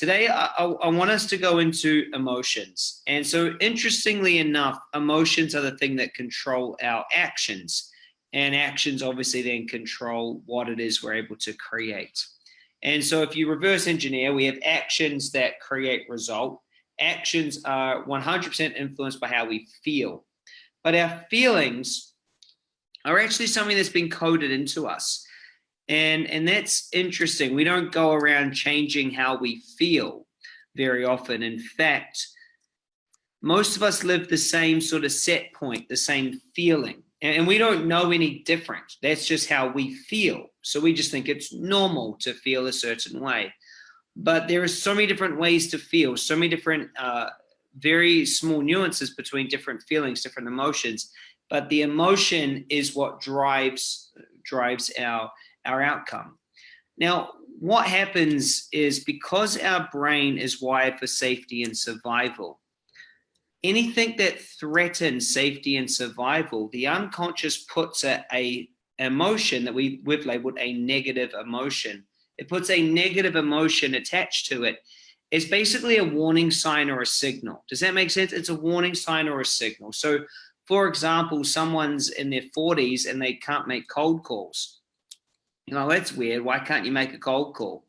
Today, I, I, want us to go into emotions. And so interestingly enough, emotions are the thing that control our actions. And actions obviously then control what it is we're able to create. And so if you reverse engineer, we have actions that create result. Actions are 100% influenced by how we feel. But our feelings are actually something that's been coded into us. And, and that's interesting. We don't go around changing how we feel very often. In fact, most of us live the same sort of set point, the same feeling. And, we don't know any different. That's just how we feel. So we just think it's normal to feel a certain way. But there are so many different ways to feel, so many different, uh, very small nuances between different feelings, different emotions. But the emotion is what drives drives our our outcome. Now, what happens is because our brain is wired for safety and survival, anything that threatens safety and survival, the unconscious puts a, a emotion that we, we've labeled a negative emotion. It puts a negative emotion attached to it. It's basically a warning sign or a signal. Does that make sense? It's a warning sign or a signal. So for example, someone's in their 40s and they can't make cold calls you know, that's weird. Why can't you make a cold call?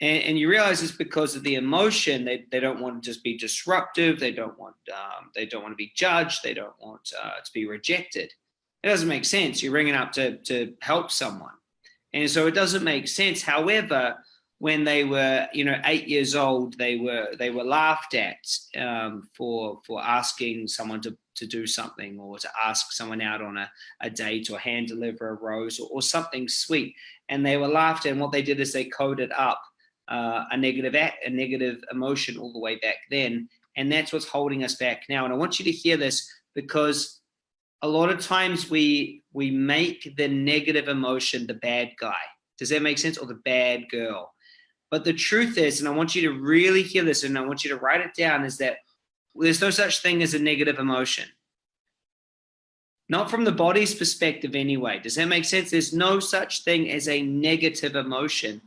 And, and you realize it's because of the emotion. They, they don't want to just be disruptive. They don't want um, they don't want to be judged. They don't want uh, to be rejected. It doesn't make sense. You're ringing up to, to help someone. And so it doesn't make sense. However, when they were, you know, eight years old, they were they were laughed at um, for for asking someone to to do something or to ask someone out on a, a date or hand deliver a rose or, or something sweet. And they were laughed at. And what they did is they coded up uh, a negative act, a negative emotion all the way back then. And that's what's holding us back now. And I want you to hear this because a lot of times we we make the negative emotion the bad guy. Does that make sense? Or the bad girl. But the truth is, and I want you to really hear this and I want you to write it down, is that there's no such thing as a negative emotion. Not from the body's perspective anyway. Does that make sense? There's no such thing as a negative emotion.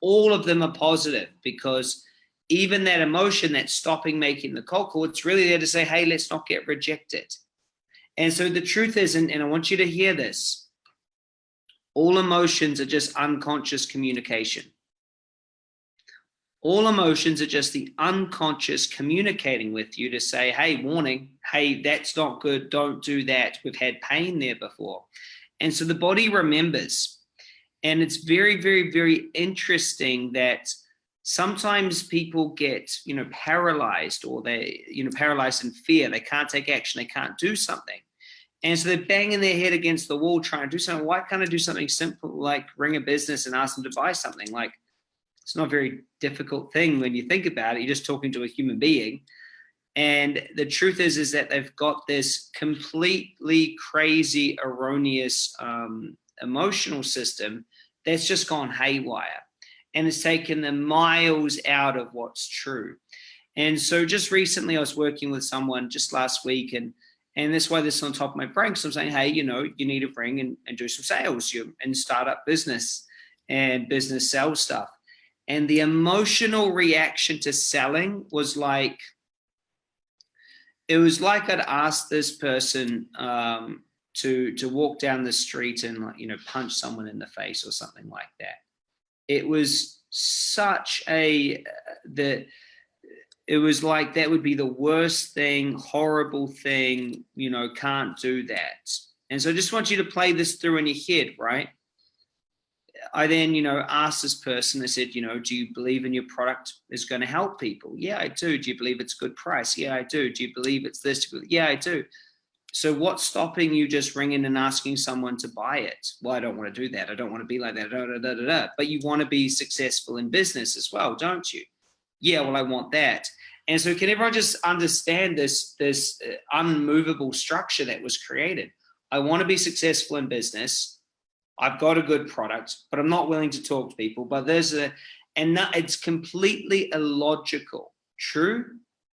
All of them are positive because even that emotion that's stopping making the cold call, it's really there to say, hey, let's not get rejected. And so the truth is, and, and I want you to hear this, all emotions are just unconscious communication. All emotions are just the unconscious communicating with you to say, hey, warning, hey, that's not good, don't do that. We've had pain there before. And so the body remembers. And it's very, very, very interesting that sometimes people get, you know, paralyzed or they, you know, paralyzed in fear. They can't take action. They can't do something. And so they're banging their head against the wall trying to do something. Why can't I do something simple like ring a business and ask them to buy something? Like it's not a very difficult thing when you think about it. You're just talking to a human being. And the truth is, is that they've got this completely crazy, erroneous um, emotional system that's just gone haywire. And it's taken them miles out of what's true. And so just recently I was working with someone just last week and and that's why this is on top of my brain. So I'm saying, hey, you know, you need to bring and, and do some sales you, and start up business and business sales stuff. And the emotional reaction to selling was like, it was like I'd asked this person um, to, to walk down the street and like, you know, punch someone in the face or something like that. It was such a, the, it was like that would be the worst thing, horrible thing, you know, can't do that. And so I just want you to play this through in your head, right? I then, you know, asked this person, I said, you know, do you believe in your product is going to help people? Yeah, I do. Do you believe it's good price? Yeah, I do. Do you believe it's this? Yeah, I do. So what's stopping you just ringing and asking someone to buy it? Well, I don't want to do that. I don't want to be like that. Da, da, da. But you want to be successful in business as well, don't you? Yeah, well, I want that. And so can everyone just understand this, this uh, unmovable structure that was created? I want to be successful in business. I've got a good product, but I'm not willing to talk to people. But there's a, and that it's completely illogical. True?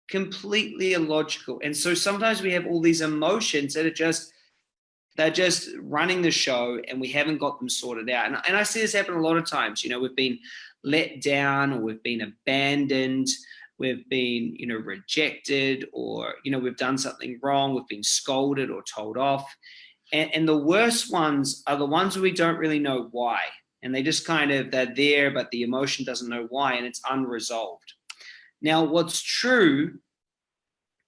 Completely illogical. And so sometimes we have all these emotions that are just they're just running the show and we haven't got them sorted out. And, and I see this happen a lot of times. You know, we've been let down or we've been abandoned, we've been, you know, rejected or, you know, we've done something wrong, we've been scolded or told off. And, and the worst ones are the ones where we don't really know why. And they just kind of, they're there, but the emotion doesn't know why and it's unresolved. Now, what's true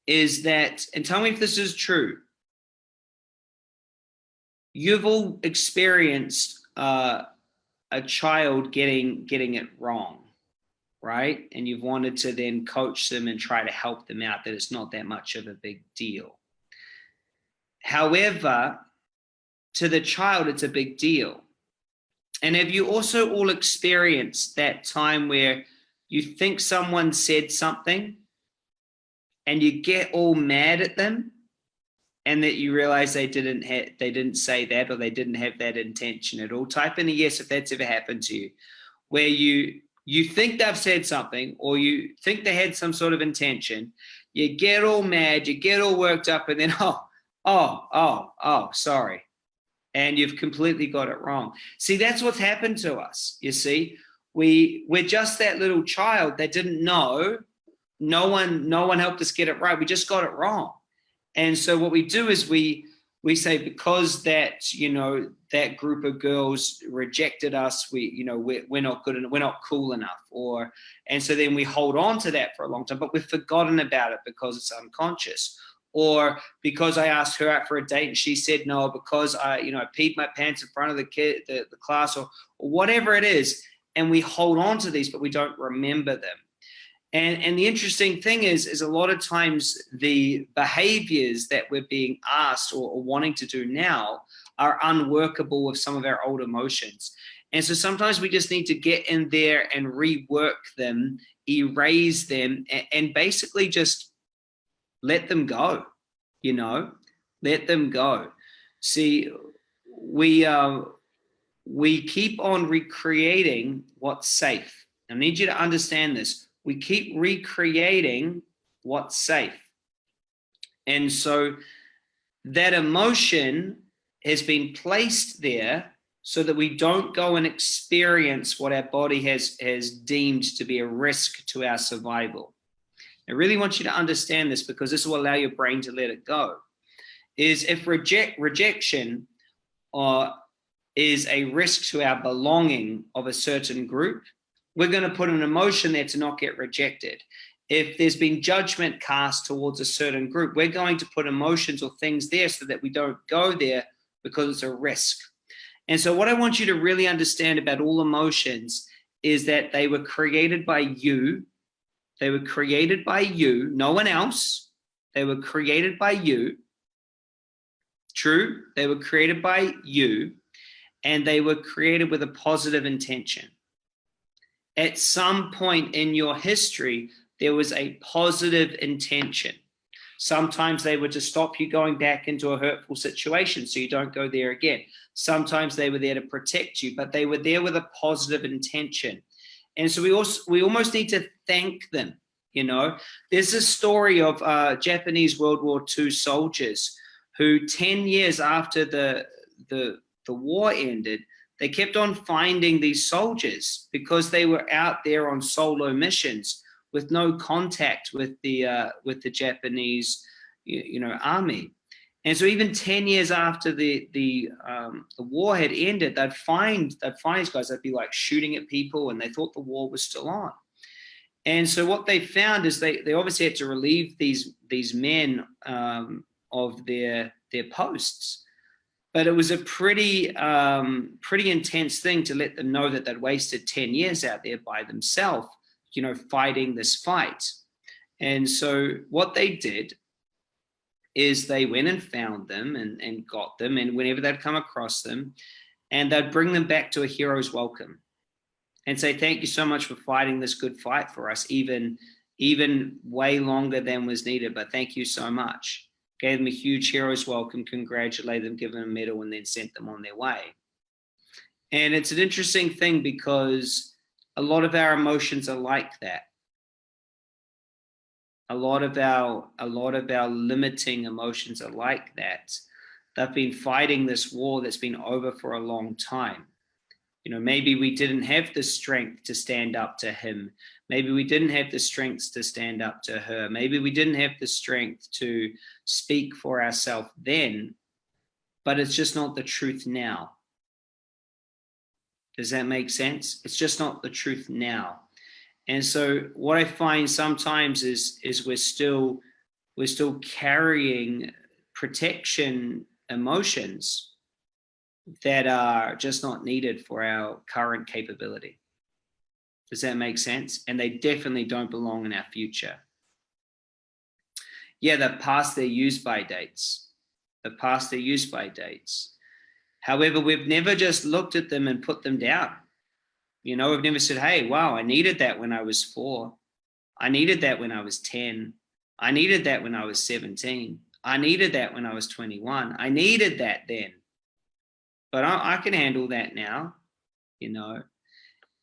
is that, and tell me if this is true, you've all experienced uh, a child getting getting it wrong, right? And you've wanted to then coach them and try to help them out that it's not that much of a big deal. However, to the child, it's a big deal. And have you also all experienced that time where you think someone said something and you get all mad at them and that you realize they didn't have they didn't say that or they didn't have that intention at all type in a yes if that's ever happened to you where you you think they've said something or you think they had some sort of intention you get all mad you get all worked up and then oh oh oh oh sorry and you've completely got it wrong. See that's what's happened to us you see? We we're just that little child that didn't know. No one no one helped us get it right. We just got it wrong. And so what we do is we we say because that you know that group of girls rejected us we you know we're, we're not good enough we're not cool enough or and so then we hold on to that for a long time but we've forgotten about it because it's unconscious or because I asked her out for a date and she said no because I you know I peed my pants in front of the kid the, the class or, or whatever it is and we hold on to these but we don't remember them and, and the interesting thing is, is a lot of times the behaviors that we're being asked or, or wanting to do now are unworkable with some of our old emotions. And so sometimes we just need to get in there and rework them, erase them, and, and basically just let them go, you know, let them go. See, we, uh, we keep on recreating what's safe. I need you to understand this we keep recreating what's safe. And so that emotion has been placed there so that we don't go and experience what our body has, has deemed to be a risk to our survival. I really want you to understand this because this will allow your brain to let it go. Is if reject rejection uh, is a risk to our belonging of a certain group, we're going to put an emotion there to not get rejected. If there's been judgment cast towards a certain group, we're going to put emotions or things there so that we don't go there because it's a risk. And so what I want you to really understand about all emotions is that they were created by you. They were created by you, no one else. They were created by you. True, they were created by you and they were created with a positive intention at some point in your history, there was a positive intention. Sometimes they were to stop you going back into a hurtful situation so you don't go there again. Sometimes they were there to protect you, but they were there with a positive intention. And so we also we almost need to thank them. You know, there's a story of uh, Japanese World War II soldiers who 10 years after the, the, the war ended, they kept on finding these soldiers because they were out there on solo missions with no contact with the uh, with the Japanese, you, you, know, army. And so even 10 years after the the um, the war had ended, they'd find they'd find these guys, they'd be like shooting at people and they thought the war was still on. And so what they found is they, they obviously had to relieve these these men um, of their their posts but it was a pretty um, pretty intense thing to let them know that they'd wasted 10 years out there by themselves you know fighting this fight and so what they did is they went and found them and, and got them and whenever they'd come across them and they'd bring them back to a hero's welcome and say thank you so much for fighting this good fight for us even even way longer than was needed but thank you so much gave them a huge hero's welcome, congratulated them, given them a medal, and then sent them on their way. And it's an interesting thing because a lot of our emotions are like that. A lot of our a lot of our limiting emotions are like that. They've been fighting this war that's been over for a long time. You know, maybe we didn't have the strength to stand up to him. Maybe we didn't have the strength to stand up to her. Maybe we didn't have the strength to speak for ourselves then, but it's just not the truth now. Does that make sense? It's just not the truth now. And so what I find sometimes is, is we're still, we're still carrying protection emotions that are just not needed for our current capability. Does that make sense? And they definitely don't belong in our future. Yeah, they're past their use by dates. They're past their use by dates. However, we've never just looked at them and put them down. You know, I've never said, hey, wow, I needed that when I was four. I needed that when I was 10. I needed that when I was 17. I needed that when I was 21. I needed that then. But I, I can handle that now, you know.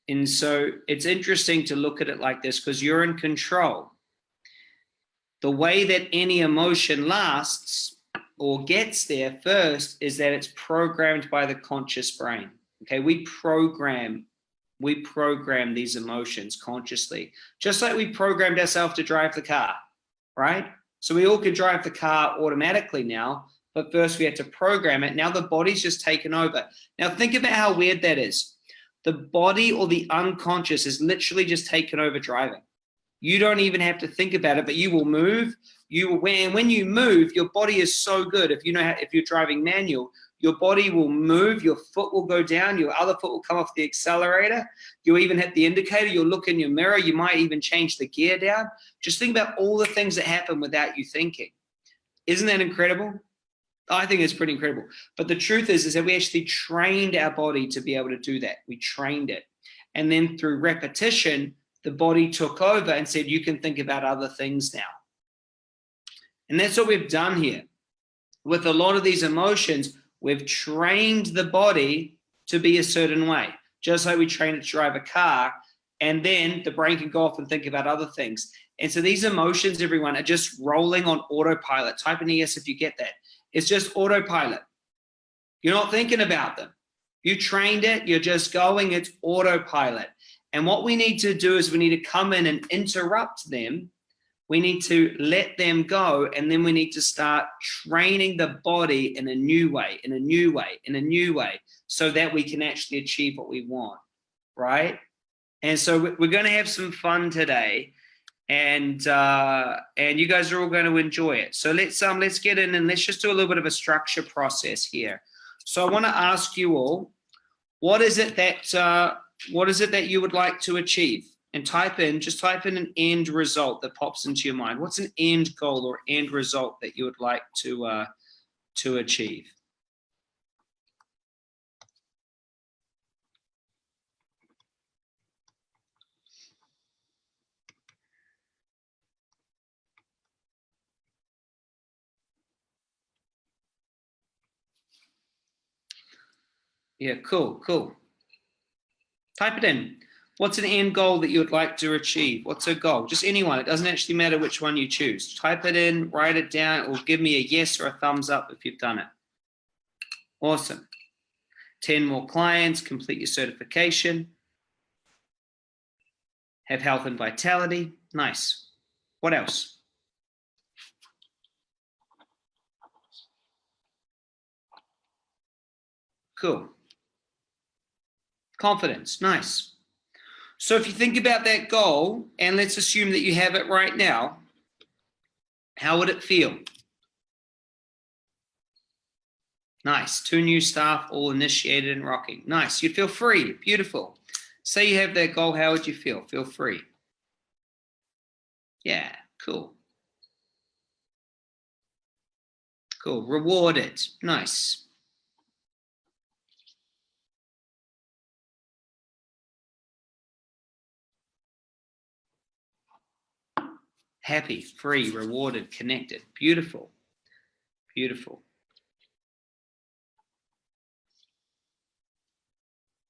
And so it's interesting to look at it like this because you're in control. The way that any emotion lasts or gets there first is that it's programmed by the conscious brain. Okay, we program we program these emotions consciously, just like we programmed ourselves to drive the car, right? So we all can drive the car automatically now, but first we had to program it. Now the body's just taken over. Now think about how weird that is. The body or the unconscious is literally just taken over driving. You don't even have to think about it, but you will move. You will, when, when you move, your body is so good. If you know how, if you're driving manual, your body will move, your foot will go down, your other foot will come off the accelerator. You'll even hit the indicator, you'll look in your mirror, you might even change the gear down. Just think about all the things that happen without you thinking. Isn't that incredible? I think it's pretty incredible. But the truth is, is that we actually trained our body to be able to do that. We trained it. And then through repetition, the body took over and said, you can think about other things now. And that's what we've done here. With a lot of these emotions, We've trained the body to be a certain way, just like we train it to drive a car. And then the brain can go off and think about other things. And so these emotions, everyone, are just rolling on autopilot. Type in yes if you get that. It's just autopilot. You're not thinking about them. You trained it, you're just going, it's autopilot. And what we need to do is we need to come in and interrupt them we need to let them go and then we need to start training the body in a new way in a new way in a new way so that we can actually achieve what we want right? And so we're going to have some fun today and uh and you guys are all going to enjoy it. So let's um let's get in and let's just do a little bit of a structure process here. So i want to ask you all what is it that uh what is it that you would like to achieve and type in, just type in an end result that pops into your mind. What's an end goal or end result that you would like to, uh, to achieve? Yeah, cool, cool. Type it in. What's an end goal that you would like to achieve? What's a goal? Just anyone. It doesn't actually matter which one you choose. Type it in, write it down, or give me a yes or a thumbs up if you've done it. Awesome. 10 more clients, complete your certification. Have health and vitality. Nice. What else? Cool. Confidence. Nice. So if you think about that goal, and let's assume that you have it right now, how would it feel? Nice. Two new staff, all initiated and rocking. Nice. You'd feel free. Beautiful. Say you have that goal, how would you feel? Feel free. Yeah, cool. Cool. Rewarded. Nice. Happy, free, rewarded, connected. Beautiful. Beautiful.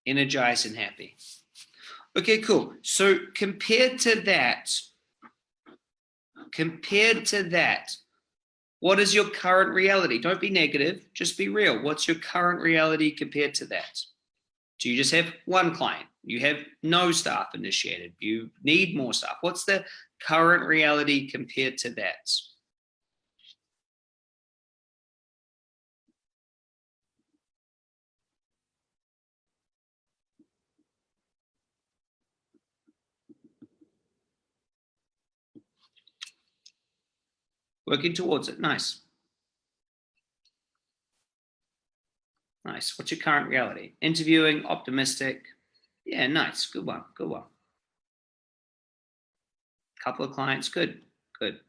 Energized and happy. Okay, cool. So compared to that, compared to that, What is your current reality? Don't be negative, just be real. What's your current reality compared to that? Do you just have one client? You have no staff initiated. You need more staff. What's the current reality compared to that? Working towards it. Nice. Nice. What's your current reality? Interviewing, optimistic. Yeah, nice. Good one. Good one. Couple of clients. Good. Good.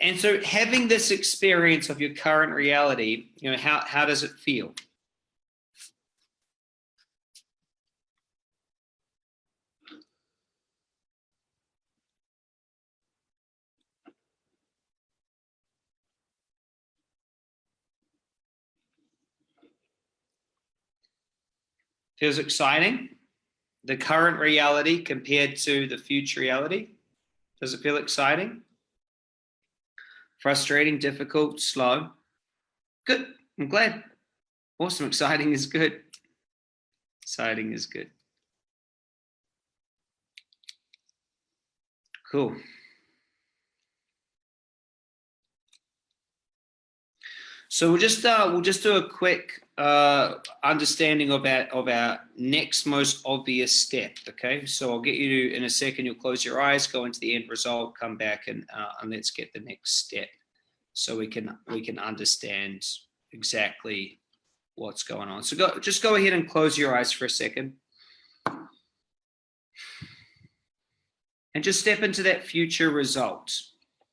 And so having this experience of your current reality, you know, how, how does it feel? Feels exciting. The current reality compared to the future reality. Does it feel exciting? Frustrating, difficult, slow? Good. I'm glad. Awesome. Exciting is good. Exciting is good. Cool. So we'll just uh, we'll just do a quick uh, understanding of our, of our next most obvious step. Okay, so I'll get you to, in a second, you'll close your eyes, go into the end result, come back and, uh, and let's get the next step so we can, we can understand exactly what's going on. So go, just go ahead and close your eyes for a second. And just step into that future result,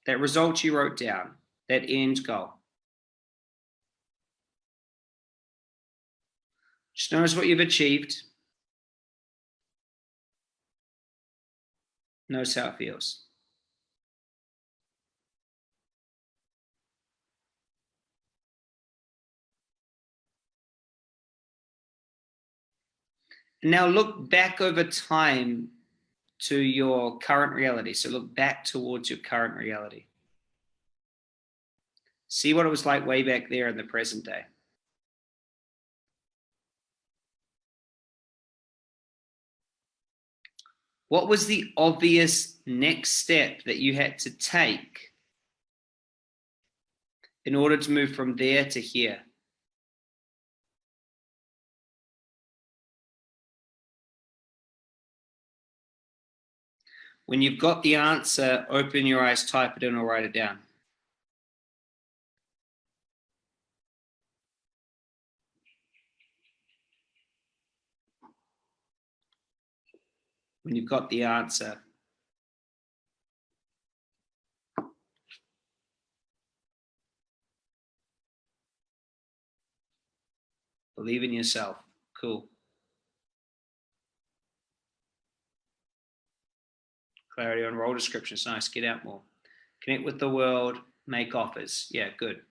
that result you wrote down, that end goal. Notice what you've achieved. Notice how it feels. Now look back over time to your current reality. So look back towards your current reality. See what it was like way back there in the present day. What was the obvious next step that you had to take in order to move from there to here? When you've got the answer, open your eyes, type it in or write it down. When you've got the answer. Believe in yourself. Cool. Clarity on role descriptions. Nice. Get out more. Connect with the world. Make offers. Yeah, good.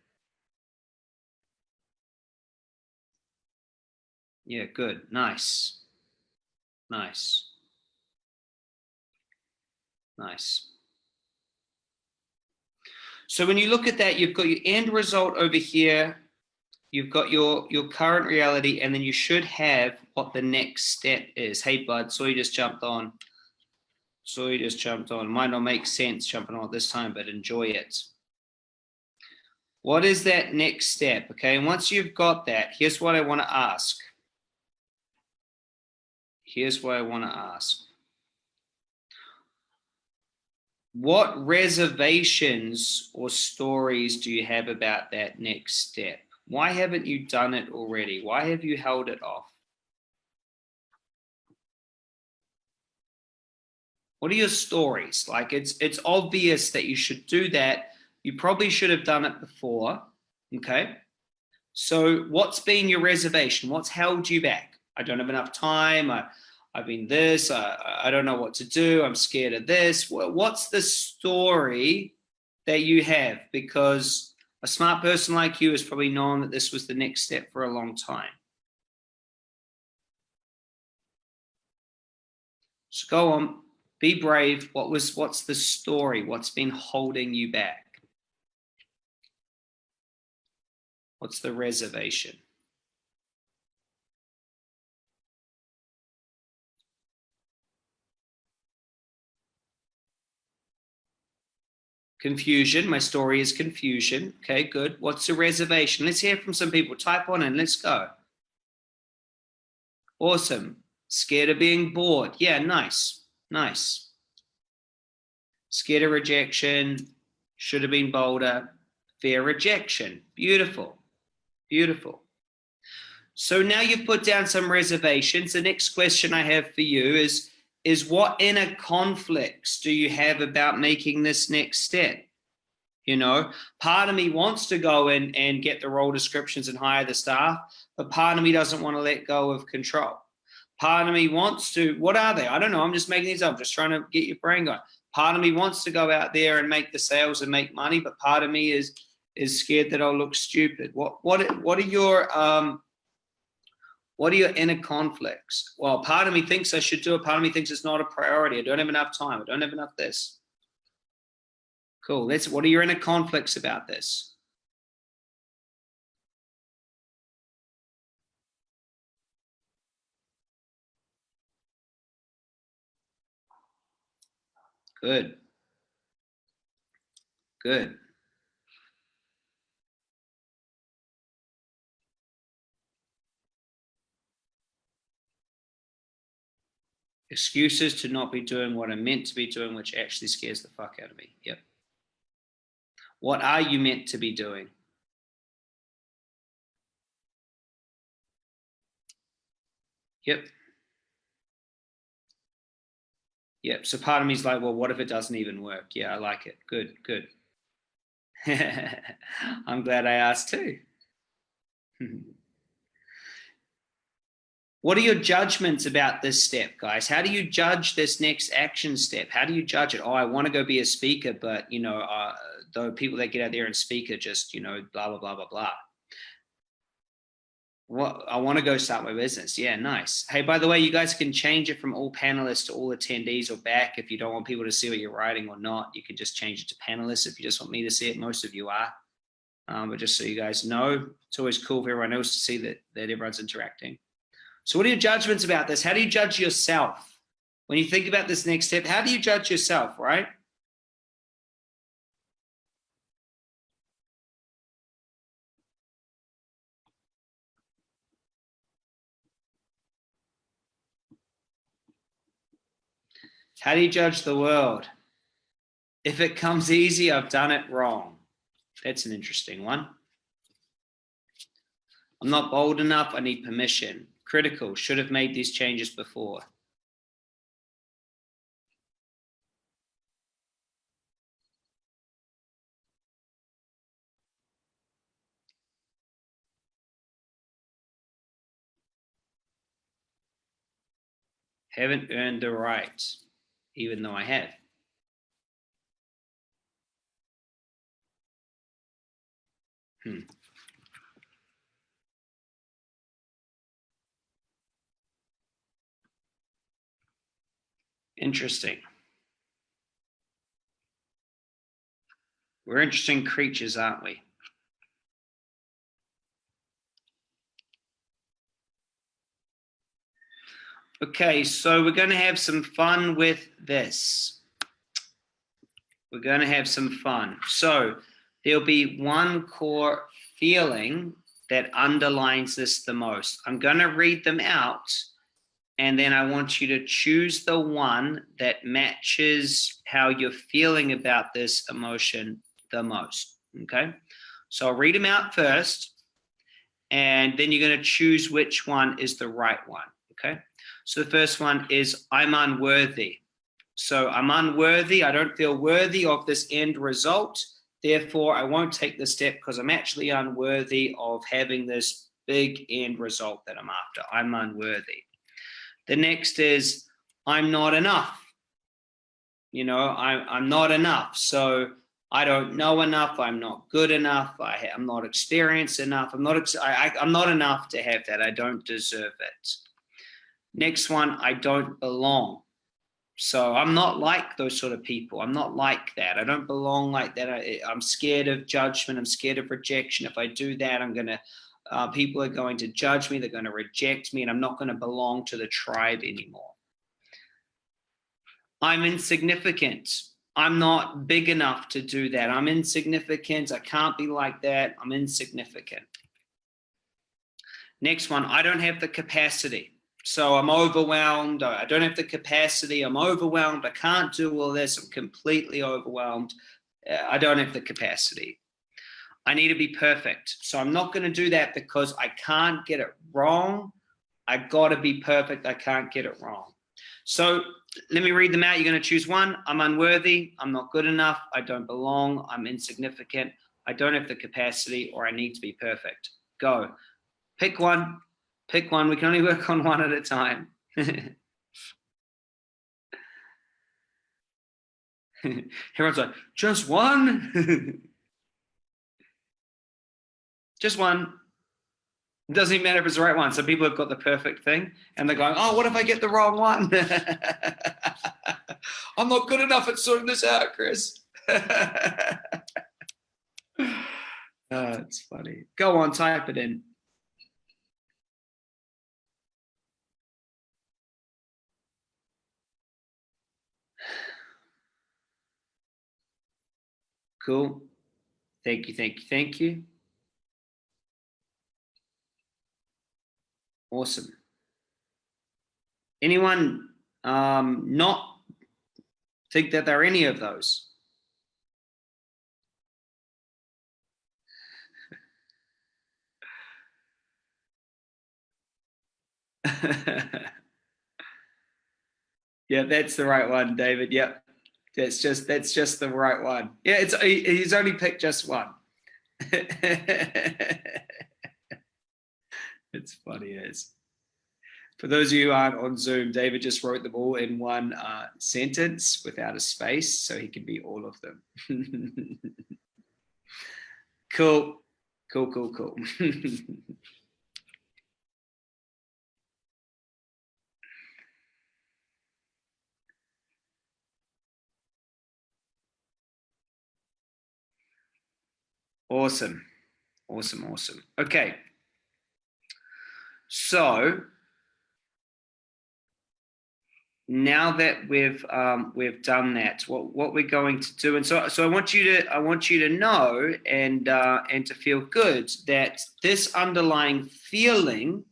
Yeah, good. Nice. Nice. Nice. So when you look at that, you've got your end result over here. You've got your, your current reality, and then you should have what the next step is. Hey, bud, so you just jumped on. So you just jumped on. Might not make sense jumping on this time, but enjoy it. What is that next step? Okay, and once you've got that, here's what I want to ask. Here's what I want to ask what reservations or stories do you have about that next step? Why haven't you done it already? Why have you held it off? What are your stories? Like it's it's obvious that you should do that. You probably should have done it before. Okay. So what's been your reservation? What's held you back? I don't have enough time. I, I've been this, I, I don't know what to do, I'm scared of this. What's the story that you have? Because a smart person like you has probably known that this was the next step for a long time. So go on, be brave. What was, what's the story? What's been holding you back? What's the reservation? Confusion. My story is confusion. Okay, good. What's the reservation? Let's hear from some people. Type on in. Let's go. Awesome. Scared of being bored. Yeah, nice. Nice. Scared of rejection. Should have been bolder. Fear rejection. Beautiful. Beautiful. So now you've put down some reservations. The next question I have for you is, is what inner conflicts do you have about making this next step? You know, part of me wants to go in and get the role descriptions and hire the staff, but part of me doesn't want to let go of control. Part of me wants to, what are they? I don't know. I'm just making these up. Just trying to get your brain going. Part of me wants to go out there and make the sales and make money, but part of me is is scared that I'll look stupid. What what what are your um what are your inner conflicts? Well, part of me thinks I should do it. Part of me thinks it's not a priority. I don't have enough time. I don't have enough this. Cool. Let's, what are your inner conflicts about this? Good. Good. Excuses to not be doing what I'm meant to be doing, which actually scares the fuck out of me. Yep. What are you meant to be doing? Yep. Yep. So part of me is like, well, what if it doesn't even work? Yeah, I like it. Good, good. I'm glad I asked too. What are your judgments about this step, guys? How do you judge this next action step? How do you judge it? Oh, I want to go be a speaker, but you know, uh, the people that get out there and speak are just, you know, blah, blah, blah, blah, blah. What I want to go start my business. Yeah, nice. Hey, by the way, you guys can change it from all panelists to all attendees or back if you don't want people to see what you're writing or not. You can just change it to panelists if you just want me to see it. Most of you are. Um, but just so you guys know, it's always cool for everyone else to see that, that everyone's interacting. So what are your judgments about this? How do you judge yourself? When you think about this next step, how do you judge yourself, right? How do you judge the world? If it comes easy, I've done it wrong. That's an interesting one. I'm not bold enough. I need permission. Critical. Should have made these changes before. Haven't earned the right even though I have. Hmm. Interesting. We're interesting creatures, aren't we? Okay, so we're going to have some fun with this. We're going to have some fun. So there'll be one core feeling that underlines this the most. I'm going to read them out and then I want you to choose the one that matches how you're feeling about this emotion the most, okay? So I'll read them out first, and then you're gonna choose which one is the right one, okay? So the first one is I'm unworthy. So I'm unworthy. I don't feel worthy of this end result. Therefore, I won't take the step because I'm actually unworthy of having this big end result that I'm after. I'm unworthy. The next is I'm not enough. You know, I, I'm not enough. So I don't know enough. I'm not good enough. I, I'm not experienced enough. I'm not, I, I'm not enough to have that. I don't deserve it. Next one, I don't belong. So I'm not like those sort of people. I'm not like that. I don't belong like that. I, am scared of judgment. I'm scared of rejection. If I do that, I'm going to, uh, people are going to judge me. They're going to reject me and I'm not going to belong to the tribe anymore. I'm insignificant. I'm not big enough to do that. I'm insignificant. I can't be like that. I'm insignificant. Next one, I don't have the capacity. So I'm overwhelmed. I don't have the capacity. I'm overwhelmed. I can't do all this. I'm completely overwhelmed. Uh, I don't have the capacity. I need to be perfect. So I'm not going to do that because I can't get it wrong. I got to be perfect. I can't get it wrong. So let me read them out. You're going to choose one. I'm unworthy. I'm not good enough. I don't belong. I'm insignificant. I don't have the capacity or I need to be perfect. Go. Pick one. Pick one. We can only work on one at a time. Everyone's like, just one? just one. It doesn't even matter if it's the right one. Some people have got the perfect thing and they're going, oh, what if I get the wrong one? I'm not good enough at sorting this out, Chris. oh, it's funny. Go on, type it in. Cool. Thank you, thank you, thank you. Awesome. Anyone um, not think that they're any of those? yeah, that's the right one, David. Yep. That's just that's just the right one. Yeah, it's he's only picked just one. it's funny as. For those of you who aren't on Zoom, David just wrote them all in one uh, sentence without a space, so he can be all of them. cool, cool, cool, cool. awesome, awesome, awesome. Okay, so now that we've um, we've done that, what what we're going to do, and so so I want you to I want you to know and uh, and to feel good that this underlying feeling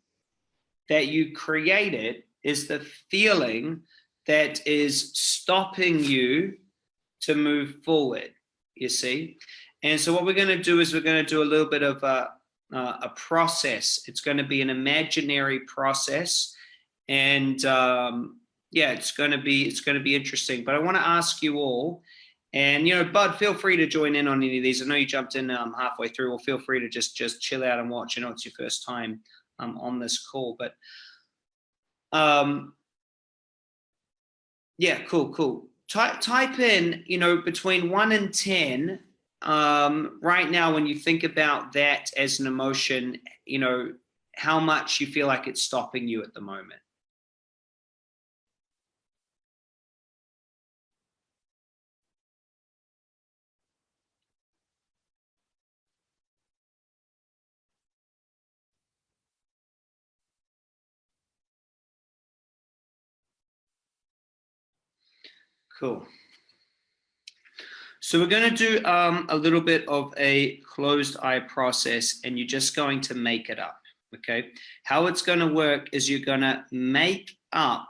that you created is the feeling that is stopping you to move forward. You see, and so what we're going to do is we're going to do a little bit of a uh, a process. It's going to be an imaginary process, and um, yeah, it's going to be it's going to be interesting. But I want to ask you all, and you know, Bud, feel free to join in on any of these. I know you jumped in um, halfway through. Well, feel free to just just chill out and watch. You know, it's your first time um, on this call, but um, yeah, cool, cool. Type type in, you know, between one and ten um, right now, when you think about that as an emotion, you know, how much you feel like it's stopping you at the moment? Cool. So we're going to do um, a little bit of a closed eye process and you're just going to make it up. Okay. How it's going to work is you're going to make up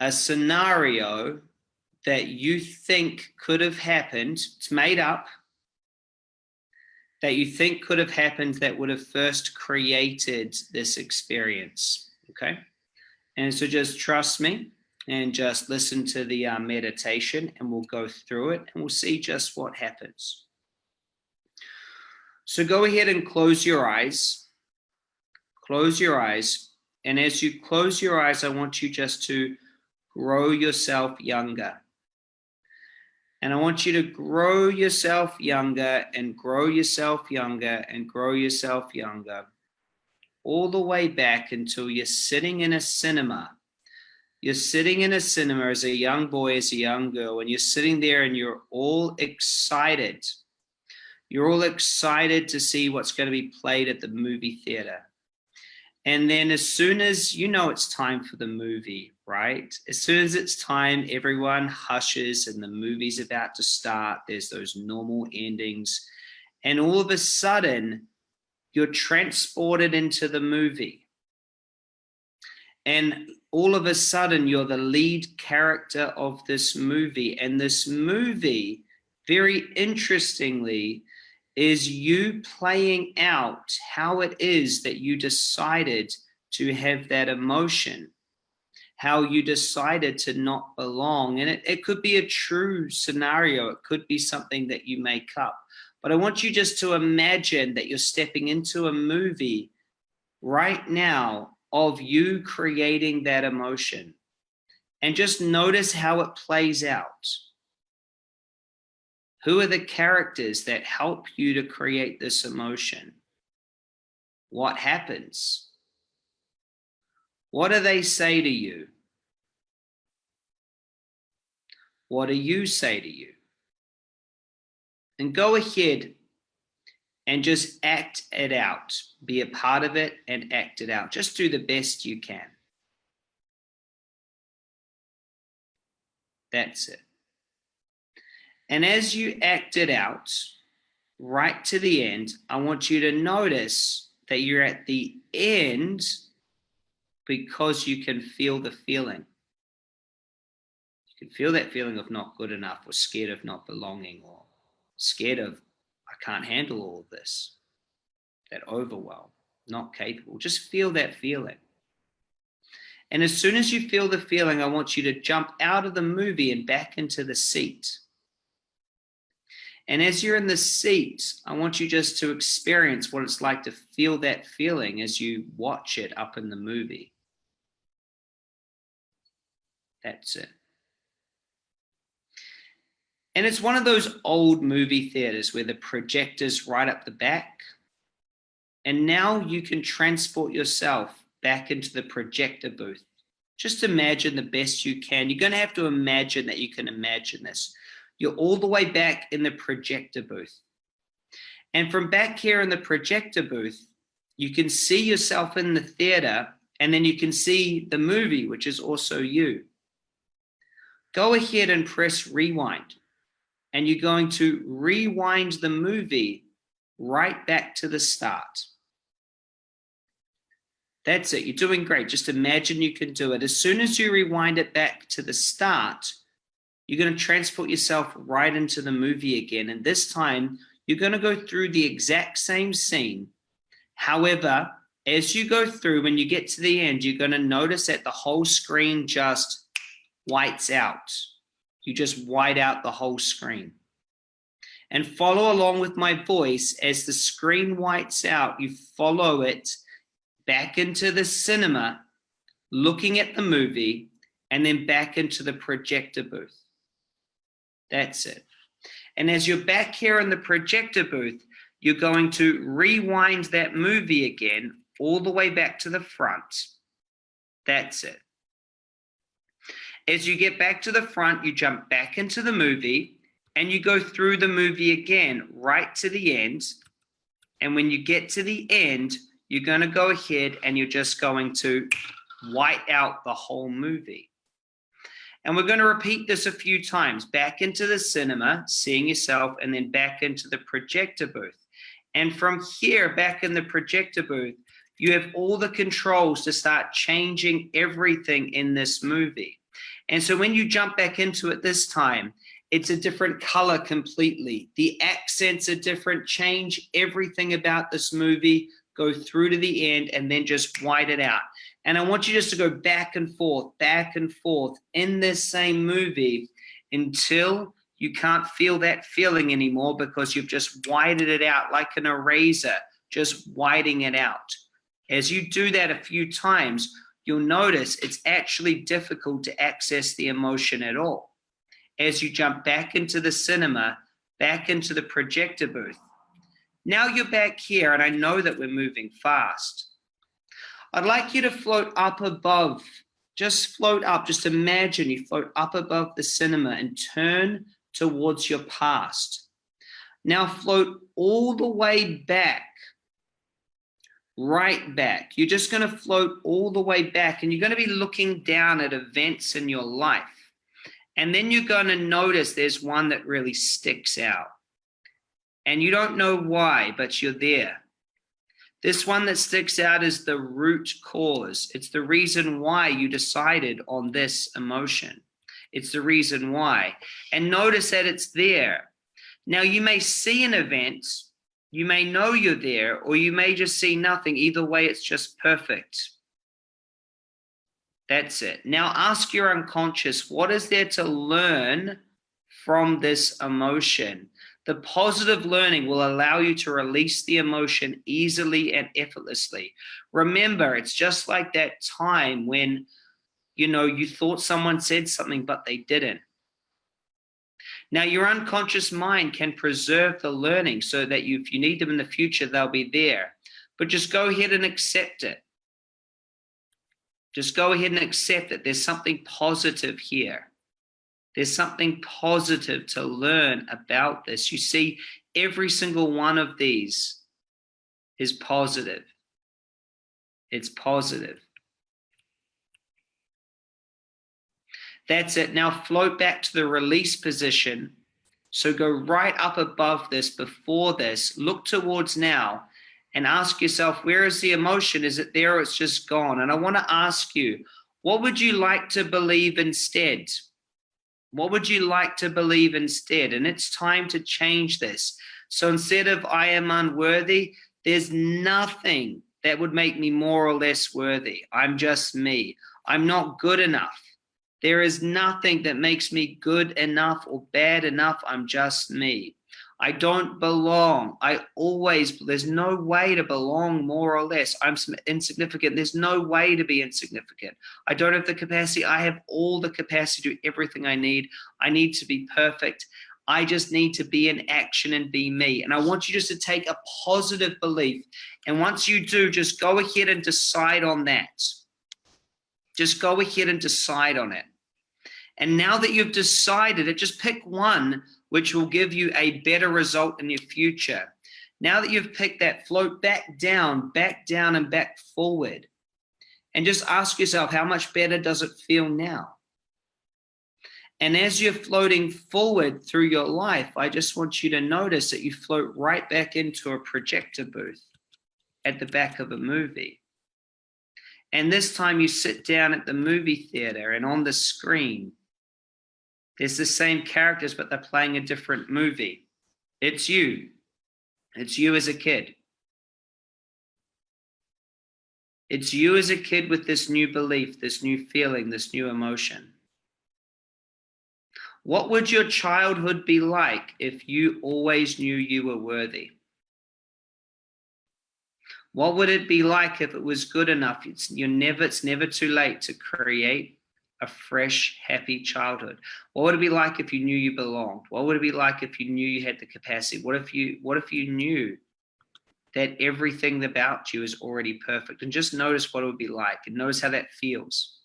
a scenario that you think could have happened. It's made up that you think could have happened that would have first created this experience. Okay. And so just trust me and just listen to the uh, meditation and we'll go through it and we'll see just what happens. So go ahead and close your eyes. Close your eyes. And as you close your eyes, I want you just to grow yourself younger. And I want you to grow yourself younger and grow yourself younger and grow yourself younger all the way back until you're sitting in a cinema you're sitting in a cinema as a young boy, as a young girl, and you're sitting there and you're all excited. You're all excited to see what's going to be played at the movie theater. And then as soon as you know it's time for the movie, right? As soon as it's time, everyone hushes and the movie's about to start. There's those normal endings. And all of a sudden, you're transported into the movie. And all of a sudden, you're the lead character of this movie. And this movie, very interestingly, is you playing out how it is that you decided to have that emotion, how you decided to not belong. And it, it could be a true scenario. It could be something that you make up. But I want you just to imagine that you're stepping into a movie right now of you creating that emotion. And just notice how it plays out. Who are the characters that help you to create this emotion? What happens? What do they say to you? What do you say to you? And go ahead and just act it out. Be a part of it and act it out. Just do the best you can. That's it. And as you act it out, right to the end, I want you to notice that you're at the end because you can feel the feeling. You can feel that feeling of not good enough or scared of not belonging or scared of, can't handle all of this, that overwhelm, not capable. Just feel that feeling. And as soon as you feel the feeling, I want you to jump out of the movie and back into the seat. And as you're in the seat, I want you just to experience what it's like to feel that feeling as you watch it up in the movie. That's it. And it's one of those old movie theaters where the projector's right up the back. And now you can transport yourself back into the projector booth. Just imagine the best you can. You're going to have to imagine that you can imagine this. You're all the way back in the projector booth. And from back here in the projector booth, you can see yourself in the theater and then you can see the movie, which is also you. Go ahead and press rewind. And you're going to rewind the movie right back to the start. That's it. You're doing great. Just imagine you can do it. As soon as you rewind it back to the start, you're going to transport yourself right into the movie again. And this time you're going to go through the exact same scene. However, as you go through, when you get to the end, you're going to notice that the whole screen just whites out. You just white out the whole screen. And follow along with my voice as the screen whites out, you follow it back into the cinema, looking at the movie, and then back into the projector booth. That's it. And as you're back here in the projector booth, you're going to rewind that movie again all the way back to the front. That's it. As you get back to the front, you jump back into the movie and you go through the movie again, right to the end. And when you get to the end, you're going to go ahead and you're just going to white out the whole movie. And we're going to repeat this a few times, back into the cinema, seeing yourself, and then back into the projector booth. And from here, back in the projector booth, you have all the controls to start changing everything in this movie. And so when you jump back into it this time, it's a different color completely. The accents are different, change everything about this movie, go through to the end, and then just white it out. And I want you just to go back and forth, back and forth in this same movie until you can't feel that feeling anymore because you've just whited it out like an eraser, just whiting it out. As you do that a few times, you'll notice it's actually difficult to access the emotion at all. As you jump back into the cinema, back into the projector booth. Now you're back here and I know that we're moving fast. I'd like you to float up above just float up. Just imagine you float up above the cinema and turn towards your past. Now float all the way back, right back. You're just going to float all the way back and you're going to be looking down at events in your life. And then you're going to notice there's one that really sticks out. And you don't know why, but you're there. This one that sticks out is the root cause. It's the reason why you decided on this emotion. It's the reason why. And notice that it's there. Now you may see an event, you may know you're there, or you may just see nothing. Either way, it's just perfect. That's it. Now ask your unconscious, what is there to learn from this emotion? The positive learning will allow you to release the emotion easily and effortlessly. Remember, it's just like that time when, you know, you thought someone said something, but they didn't. Now, your unconscious mind can preserve the learning so that you, if you need them in the future, they'll be there. But just go ahead and accept it. Just go ahead and accept that There's something positive here. There's something positive to learn about this. You see, every single one of these is positive. It's positive. That's it. Now float back to the release position. So go right up above this, before this, look towards now and ask yourself, where is the emotion? Is it there or it's just gone? And I want to ask you, what would you like to believe instead? What would you like to believe instead? And it's time to change this. So instead of I am unworthy, there's nothing that would make me more or less worthy. I'm just me. I'm not good enough. There is nothing that makes me good enough or bad enough. I'm just me. I don't belong. I always, there's no way to belong more or less. I'm insignificant. There's no way to be insignificant. I don't have the capacity. I have all the capacity to do everything I need. I need to be perfect. I just need to be in action and be me. And I want you just to take a positive belief. And once you do, just go ahead and decide on that. Just go ahead and decide on it. And now that you've decided it, just pick one which will give you a better result in your future. Now that you've picked that, float back down, back down and back forward. And just ask yourself, how much better does it feel now? And as you're floating forward through your life, I just want you to notice that you float right back into a projector booth at the back of a movie. And this time you sit down at the movie theater and on the screen, there's the same characters, but they're playing a different movie. It's you. It's you as a kid. It's you as a kid with this new belief, this new feeling, this new emotion. What would your childhood be like if you always knew you were worthy? What would it be like if it was good enough? It's, you're never, it's never too late to create a fresh, happy childhood? What would it be like if you knew you belonged? What would it be like if you knew you had the capacity? What if you what if you knew that everything about you is already perfect? And just notice what it would be like and notice how that feels.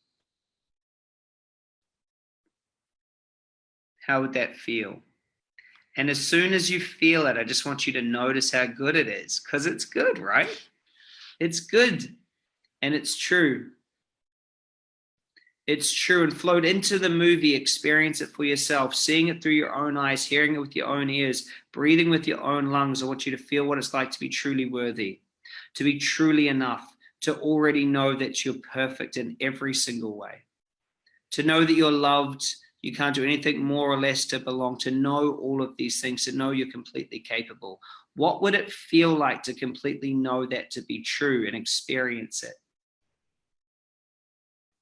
How would that feel? And as soon as you feel it, I just want you to notice how good it is because it's good, right? It's good and it's true. It's true and float into the movie. Experience it for yourself. Seeing it through your own eyes hearing it with your own ears breathing with your own lungs. I want you to feel what it's like to be truly worthy to be truly enough to already know that you're perfect in every single way. To know that you're loved you can't do anything more or less to belong to know all of these things to know you're completely capable what would it feel like to completely know that to be true and experience it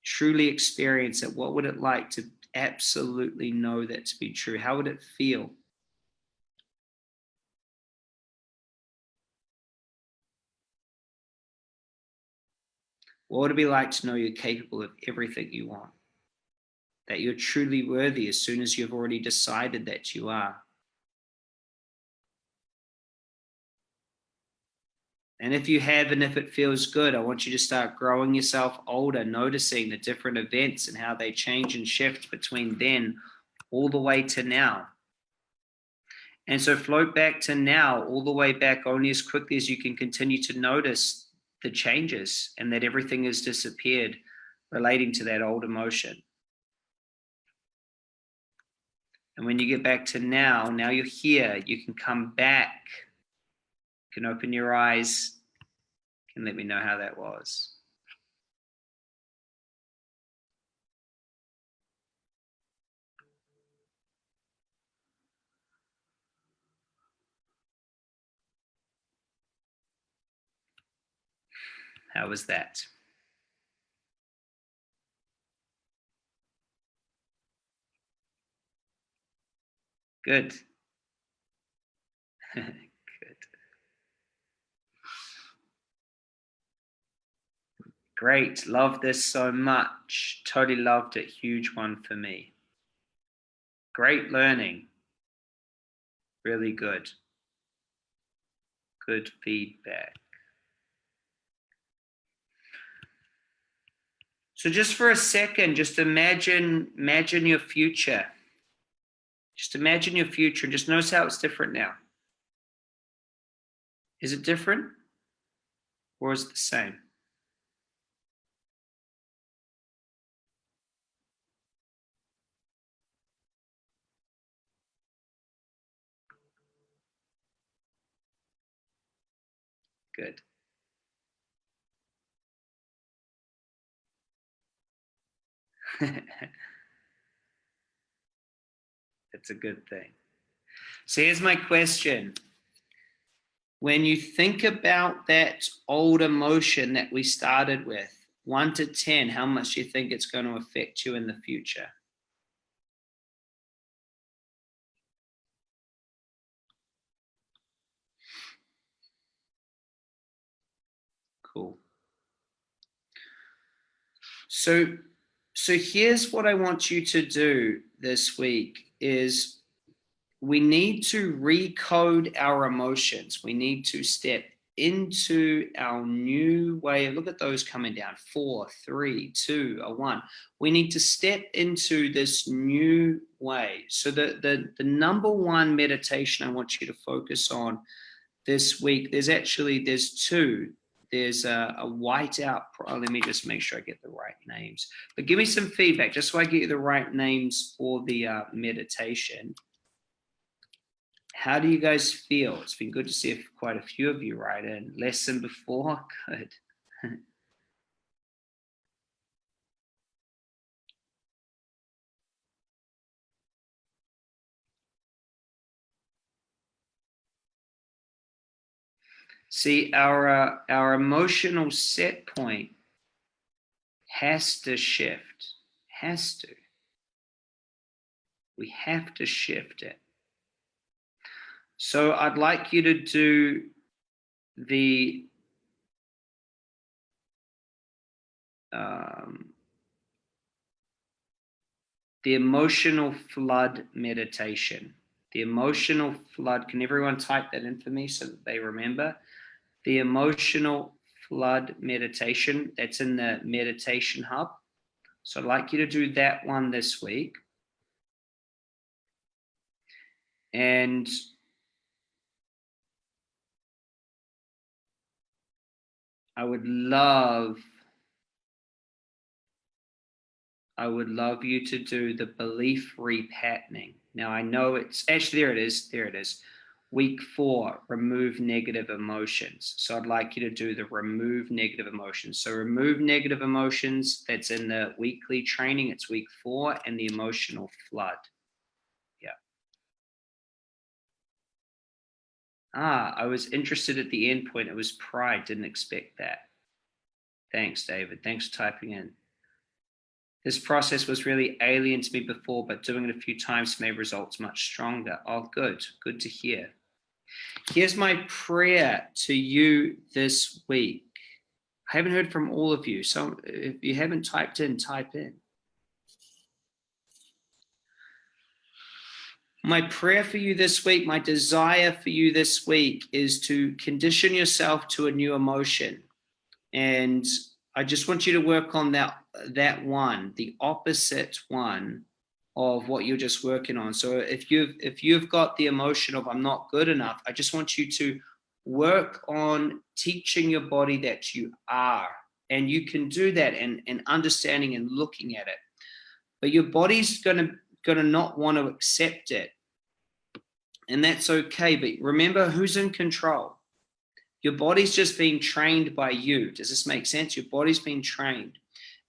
truly experience it, what would it like to absolutely know that to be true? How would it feel? What would it be like to know you're capable of everything you want? That you're truly worthy as soon as you've already decided that you are. And if you have and if it feels good, I want you to start growing yourself older, noticing the different events and how they change and shift between then all the way to now. And so float back to now, all the way back only as quickly as you can continue to notice the changes and that everything has disappeared relating to that old emotion. And when you get back to now, now you're here, you can come back can open your eyes and let me know how that was. How was that? Good. Great. Love this so much. Totally loved it. Huge one for me. Great learning. Really good. Good feedback. So just for a second, just imagine, imagine your future. Just imagine your future just notice how it's different now. Is it different or is it the same? Good. That's a good thing. So here's my question. When you think about that old emotion that we started with, one to 10, how much do you think it's going to affect you in the future? Cool. So, so here's what I want you to do this week is we need to recode our emotions. We need to step into our new way. Look at those coming down. Four, three, two, a one. We need to step into this new way. So the, the, the number one meditation I want you to focus on this week, there's actually, there's two there's a, a whiteout. Oh, let me just make sure I get the right names. But give me some feedback just so I get you the right names for the uh, meditation. How do you guys feel? It's been good to see quite a few of you write in. Less than before? Good. See, our, uh, our emotional set point has to shift, has to. We have to shift it. So I'd like you to do the um, the emotional flood meditation. The emotional flood. Can everyone type that in for me so that they remember? The emotional flood meditation that's in the meditation hub. So I'd like you to do that one this week. And I would love, I would love you to do the belief repatterning. Now I know it's actually, there it is, there it is. Week four, remove negative emotions. So I'd like you to do the remove negative emotions. So remove negative emotions, that's in the weekly training, it's week four, and the emotional flood. Yeah. Ah, I was interested at the end point. It was pride, didn't expect that. Thanks, David. Thanks for typing in. This process was really alien to me before, but doing it a few times made results much stronger. Oh, good. Good to hear. Here's my prayer to you this week. I haven't heard from all of you, so if you haven't typed in, type in. my prayer for you this week, my desire for you this week is to condition yourself to a new emotion. And I just want you to work on that, that one, the opposite one of what you're just working on. So if you've, if you've got the emotion of I'm not good enough, I just want you to work on teaching your body that you are. And you can do that and, and understanding and looking at it. But your body's gonna gonna not want to accept it. And that's okay. But remember who's in control. Your body's just being trained by you. Does this make sense? Your body's being trained.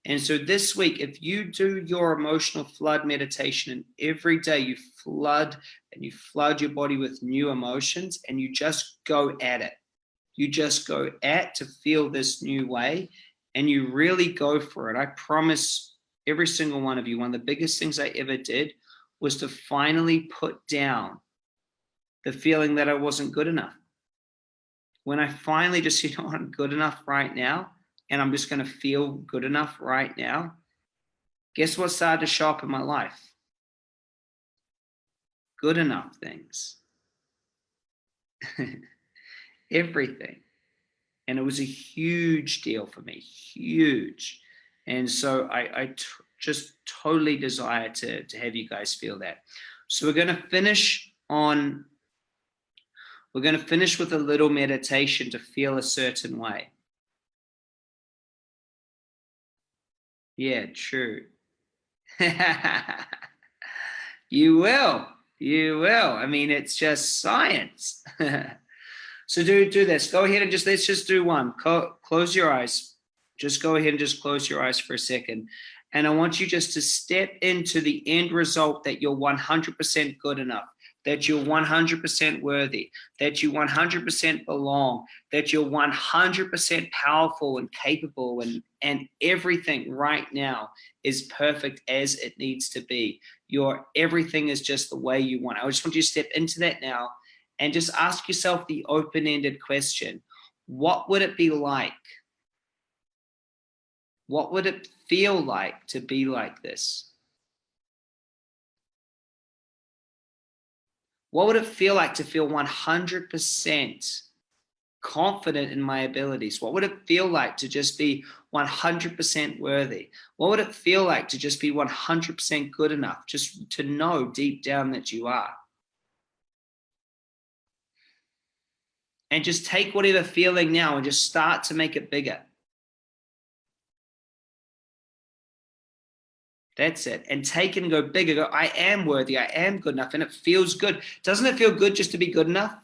And so this week, if you do your emotional flood meditation and every day you flood and you flood your body with new emotions and you just go at it, you just go at to feel this new way and you really go for it. I promise every single one of you, one of the biggest things I ever did was to finally put down the feeling that I wasn't good enough. When I finally just, you know, I'm good enough right now, and I'm just going to feel good enough right now, guess what started to show up in my life? Good enough things. Everything. And it was a huge deal for me, huge. And so I, just totally desire to, to have you guys feel that. So we're going to finish on, we're going to finish with a little meditation to feel a certain way. Yeah, true. you will. You will. I mean, it's just science. so do do this. Go ahead and just let's just do one. Co close your eyes. Just go ahead and just close your eyes for a second. And I want you just to step into the end result that you're 100% good enough that you're 100% worthy, that you 100% belong, that you're 100% powerful and capable and, and everything right now is perfect as it needs to be. Your everything is just the way you want. I just want you to step into that now and just ask yourself the open-ended question. What would it be like? What would it feel like to be like this? What would it feel like to feel 100% confident in my abilities? What would it feel like to just be 100% worthy? What would it feel like to just be 100% good enough, just to know deep down that you are? And just take whatever feeling now and just start to make it bigger. That's it. And take it and go bigger. Go, I am worthy. I am good enough. And it feels good. Doesn't it feel good just to be good enough?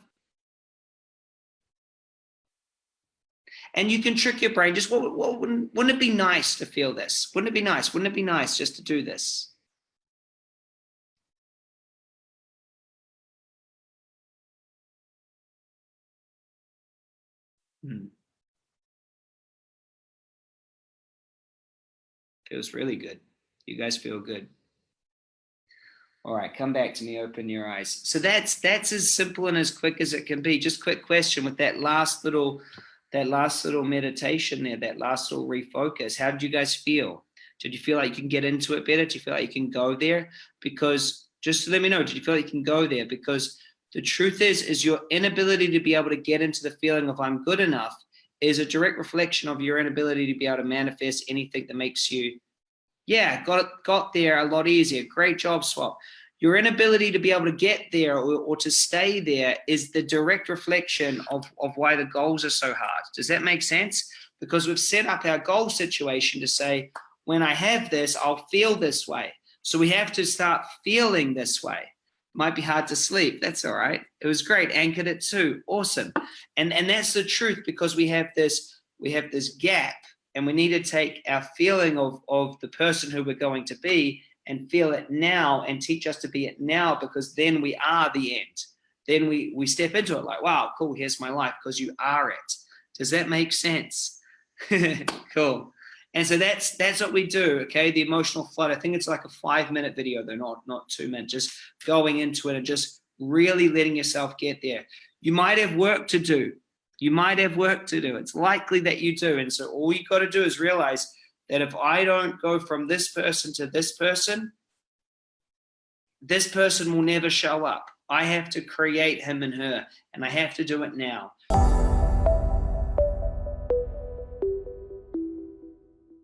And you can trick your brain. Just wouldn't, wouldn't it be nice to feel this? Wouldn't it be nice? Wouldn't it be nice just to do this? Hmm. Feels really good. You guys feel good. All right, come back to me, open your eyes. So that's that's as simple and as quick as it can be. Just quick question with that last little that last little meditation there, that last little refocus. How did you guys feel? Did you feel like you can get into it better? Do you feel like you can go there? Because just let me know, did you feel like you can go there? Because the truth is, is your inability to be able to get into the feeling of I'm good enough is a direct reflection of your inability to be able to manifest anything that makes you yeah, got got there a lot easier. Great job, Swap. Your inability to be able to get there or, or to stay there is the direct reflection of, of why the goals are so hard. Does that make sense? Because we've set up our goal situation to say, when I have this, I'll feel this way. So we have to start feeling this way. Might be hard to sleep. That's all right. It was great. Anchored it too. Awesome. And and that's the truth because we have this we have this gap and we need to take our feeling of, of the person who we're going to be and feel it now and teach us to be it now because then we are the end. Then we, we step into it like, wow, cool, here's my life because you are it. Does that make sense? cool. And so that's that's what we do, okay? The emotional flood. I think it's like a five minute video, though, not, not two minutes, just going into it and just really letting yourself get there. You might have work to do. You might have work to do. It's likely that you do. And so all you got to do is realize that if I don't go from this person to this person, this person will never show up. I have to create him and her, and I have to do it now.